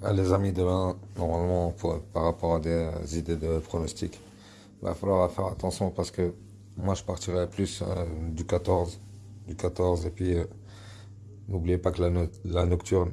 Ah, les amis, demain, normalement, par rapport à des euh, idées de pronostic, il va bah, falloir faire attention parce que moi, je partirais plus euh, du 14, du 14, et puis euh, n'oubliez pas que la, la nocturne,